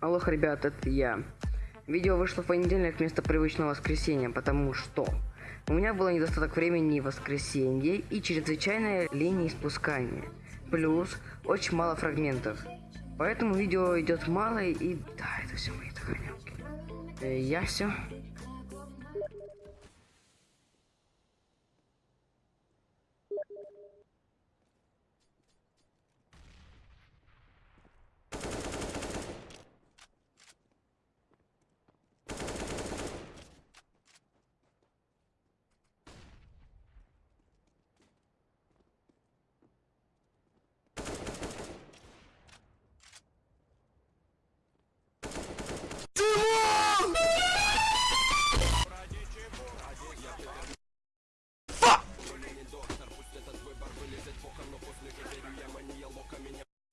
Алло, ребят, это я. Видео вышло в понедельник вместо привычного воскресенья, потому что у меня было недостаток времени в воскресенье и чрезвычайная лень спускания. Плюс очень мало фрагментов. Поэтому видео идет мало и... Да, это все мои догонялки. Э, я все.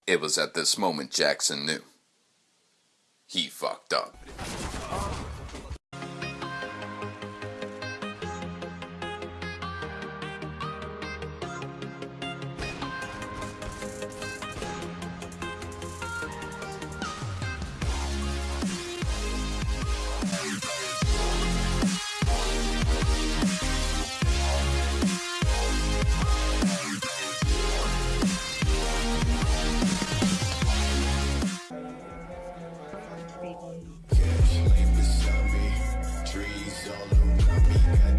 It was at this moment Jackson knew. He fucked up.